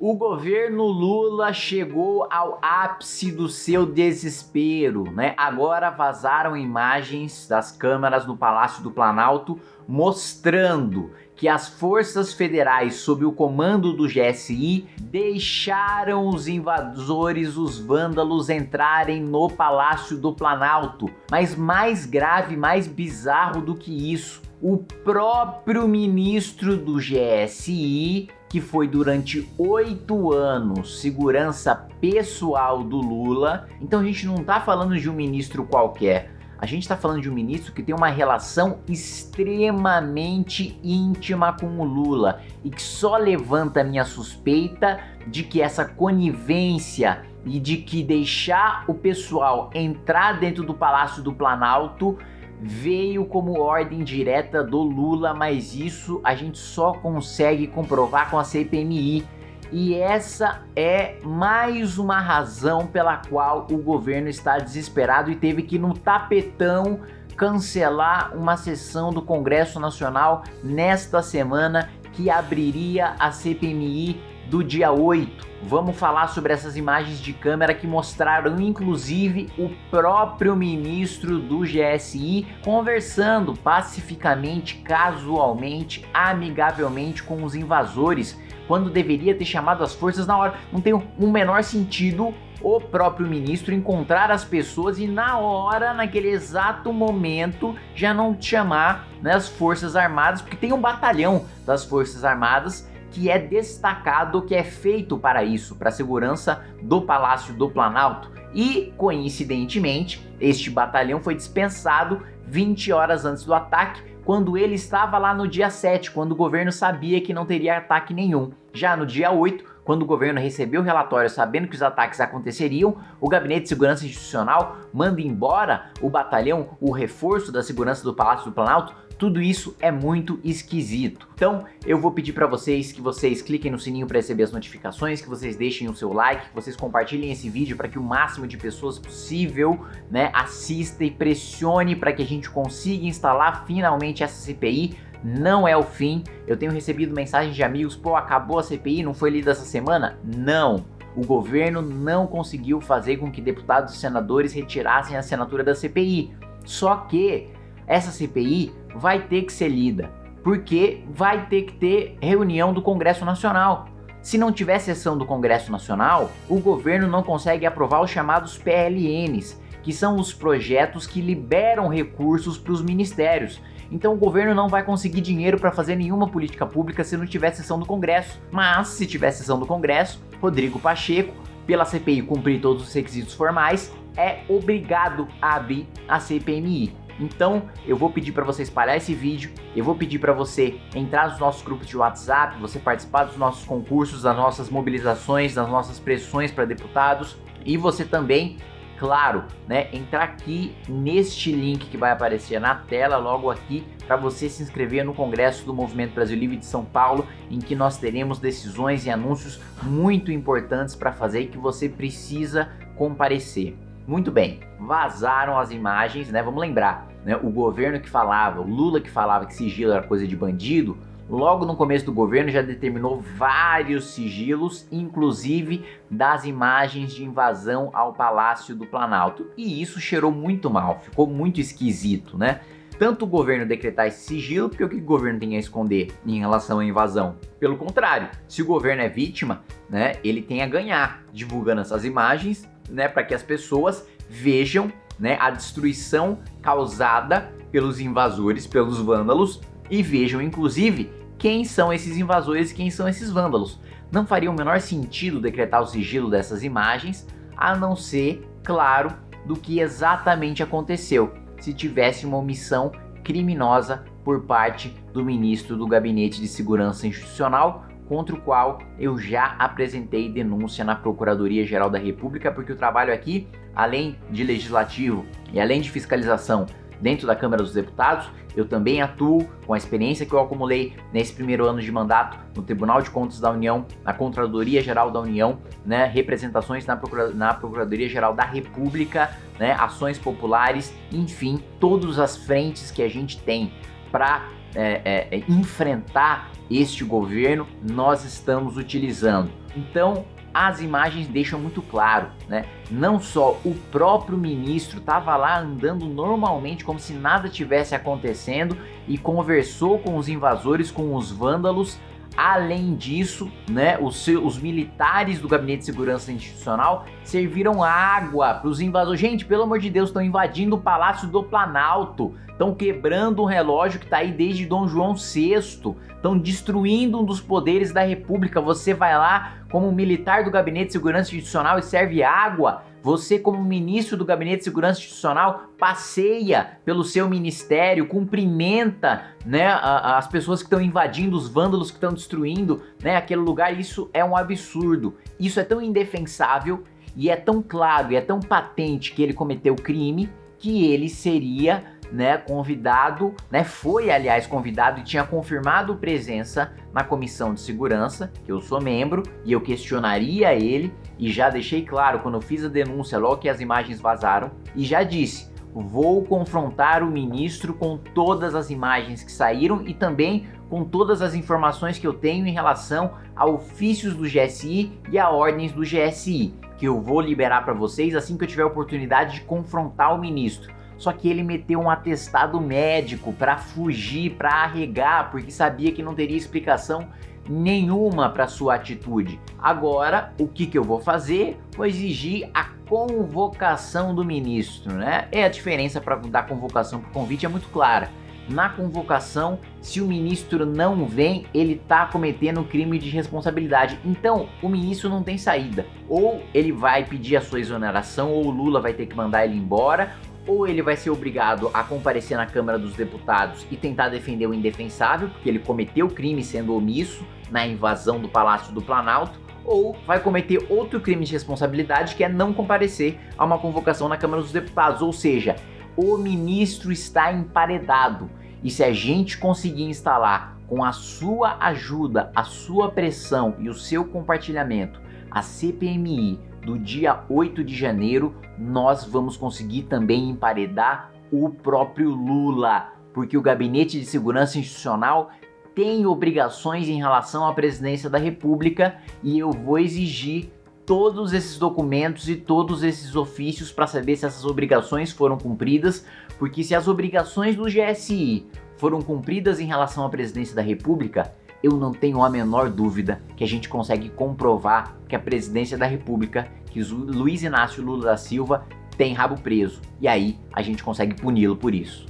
O governo Lula chegou ao ápice do seu desespero, né? Agora vazaram imagens das câmeras no Palácio do Planalto mostrando que as forças federais sob o comando do GSI deixaram os invasores, os vândalos entrarem no Palácio do Planalto. Mas mais grave, mais bizarro do que isso, o próprio ministro do GSI que foi durante oito anos segurança pessoal do Lula. Então a gente não está falando de um ministro qualquer. A gente está falando de um ministro que tem uma relação extremamente íntima com o Lula e que só levanta a minha suspeita de que essa conivência e de que deixar o pessoal entrar dentro do Palácio do Planalto veio como ordem direta do Lula, mas isso a gente só consegue comprovar com a CPMI. E essa é mais uma razão pela qual o governo está desesperado e teve que no tapetão cancelar uma sessão do Congresso Nacional nesta semana que abriria a CPMI do dia 8. Vamos falar sobre essas imagens de câmera que mostraram inclusive o próprio ministro do GSI conversando pacificamente, casualmente, amigavelmente com os invasores, quando deveria ter chamado as forças na hora. Não tem um menor sentido o próprio ministro encontrar as pessoas e na hora, naquele exato momento, já não chamar né, as forças armadas, porque tem um batalhão das forças armadas que é destacado, que é feito para isso, para a segurança do Palácio do Planalto. E, coincidentemente, este batalhão foi dispensado 20 horas antes do ataque, quando ele estava lá no dia 7, quando o governo sabia que não teria ataque nenhum. Já no dia 8, quando o governo recebeu o relatório sabendo que os ataques aconteceriam, o Gabinete de Segurança Institucional manda embora o batalhão, o reforço da segurança do Palácio do Planalto, tudo isso é muito esquisito. Então eu vou pedir para vocês que vocês cliquem no sininho para receber as notificações, que vocês deixem o seu like, que vocês compartilhem esse vídeo para que o máximo de pessoas possível né, assista e pressione para que a gente consiga instalar finalmente essa CPI não é o fim. Eu tenho recebido mensagens de amigos, pô, acabou a CPI, não foi lida essa semana? Não. O governo não conseguiu fazer com que deputados e senadores retirassem a assinatura da CPI. Só que essa CPI vai ter que ser lida, porque vai ter que ter reunião do Congresso Nacional. Se não tiver sessão do Congresso Nacional, o governo não consegue aprovar os chamados PLNs, que são os projetos que liberam recursos para os ministérios. Então o governo não vai conseguir dinheiro para fazer nenhuma política pública se não tiver sessão do Congresso. Mas se tiver sessão do Congresso, Rodrigo Pacheco, pela CPI cumprir todos os requisitos formais, é obrigado a abrir a CPMI. Então eu vou pedir para você espalhar esse vídeo, eu vou pedir para você entrar nos nossos grupos de WhatsApp, você participar dos nossos concursos, das nossas mobilizações, das nossas pressões para deputados e você também claro, né, entrar aqui neste link que vai aparecer na tela logo aqui para você se inscrever no Congresso do Movimento Brasil Livre de São Paulo, em que nós teremos decisões e anúncios muito importantes para fazer e que você precisa comparecer. Muito bem, vazaram as imagens, né? Vamos lembrar, né? O governo que falava, o Lula que falava que sigilo era coisa de bandido, logo no começo do governo já determinou vários sigilos, inclusive das imagens de invasão ao Palácio do Planalto. E isso cheirou muito mal, ficou muito esquisito, né? Tanto o governo decretar esse sigilo, porque o que o governo tem a esconder em relação à invasão? Pelo contrário, se o governo é vítima, né, ele tem a ganhar divulgando essas imagens né, para que as pessoas vejam né, a destruição causada pelos invasores, pelos vândalos e vejam inclusive quem são esses invasores e quem são esses vândalos. Não faria o menor sentido decretar o sigilo dessas imagens, a não ser, claro, do que exatamente aconteceu, se tivesse uma omissão criminosa por parte do ministro do Gabinete de Segurança Institucional contra o qual eu já apresentei denúncia na Procuradoria-Geral da República, porque o trabalho aqui, além de legislativo e além de fiscalização dentro da Câmara dos Deputados, eu também atuo com a experiência que eu acumulei nesse primeiro ano de mandato no Tribunal de Contas da União, na Contradoria Geral da União, né, representações na, Procura na Procuradoria Geral da República, né, ações populares, enfim, todas as frentes que a gente tem para é, é, é, enfrentar este governo, nós estamos utilizando. Então, as imagens deixam muito claro, né? Não só o próprio ministro estava lá andando normalmente como se nada tivesse acontecendo e conversou com os invasores, com os vândalos, Além disso, né, os, seus, os militares do Gabinete de Segurança Institucional serviram água para os invasores. Gente, pelo amor de Deus, estão invadindo o Palácio do Planalto, estão quebrando um relógio que está aí desde Dom João VI, estão destruindo um dos poderes da República. Você vai lá como militar do Gabinete de Segurança Institucional e serve água você, como ministro do Gabinete de Segurança Institucional, passeia pelo seu ministério, cumprimenta né, as pessoas que estão invadindo, os vândalos que estão destruindo né, aquele lugar. Isso é um absurdo. Isso é tão indefensável e é tão claro e é tão patente que ele cometeu crime que ele seria né, convidado, né, foi aliás convidado e tinha confirmado presença na comissão de segurança, que eu sou membro, e eu questionaria ele, e já deixei claro quando fiz a denúncia logo que as imagens vazaram, e já disse, vou confrontar o ministro com todas as imagens que saíram e também com todas as informações que eu tenho em relação a ofícios do GSI e a ordens do GSI, que eu vou liberar para vocês assim que eu tiver a oportunidade de confrontar o ministro. Só que ele meteu um atestado médico para fugir, para arregar, porque sabia que não teria explicação nenhuma para sua atitude. Agora, o que, que eu vou fazer? Vou exigir a convocação do ministro, né? É a diferença para da convocação para o convite é muito clara. Na convocação, se o ministro não vem, ele está cometendo crime de responsabilidade. Então, o ministro não tem saída. Ou ele vai pedir a sua exoneração, ou o Lula vai ter que mandar ele embora, ou ele vai ser obrigado a comparecer na Câmara dos Deputados e tentar defender o indefensável, porque ele cometeu crime sendo omisso na invasão do Palácio do Planalto, ou vai cometer outro crime de responsabilidade que é não comparecer a uma convocação na Câmara dos Deputados, ou seja, o ministro está emparedado. E se a gente conseguir instalar com a sua ajuda, a sua pressão e o seu compartilhamento a CPMI do dia 8 de janeiro, nós vamos conseguir também emparedar o próprio Lula, porque o Gabinete de Segurança Institucional tem obrigações em relação à presidência da República e eu vou exigir todos esses documentos e todos esses ofícios para saber se essas obrigações foram cumpridas, porque se as obrigações do GSI foram cumpridas em relação à presidência da República, eu não tenho a menor dúvida que a gente consegue comprovar que a presidência da república, que Luiz Inácio Lula da Silva tem rabo preso. E aí a gente consegue puni-lo por isso.